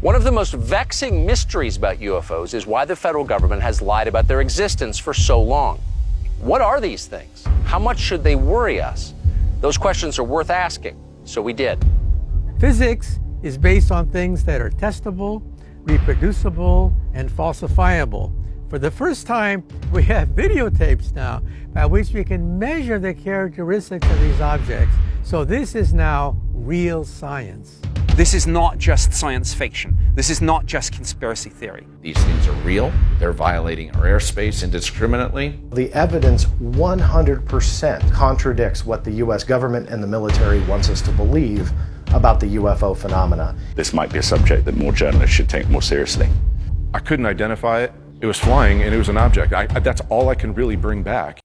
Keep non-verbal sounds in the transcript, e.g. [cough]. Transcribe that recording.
One of the most vexing mysteries about UFOs is why the federal government has lied about their existence for so long. What are these things? How much should they worry us? Those questions are worth asking, so we did. Physics is based on things that are testable, reproducible, and falsifiable. For the first time, [laughs] we have videotapes now by which we can measure the characteristics of these objects. So this is now real science. This is not just science fiction. This is not just conspiracy theory. These things are real. They're violating our airspace indiscriminately. The evidence 100% contradicts what the U.S. government and the military wants us to believe about the UFO phenomena. This might be a subject that more journalists should take more seriously. I couldn't identify it. It was flying and it was an object. I, that's all I can really bring back.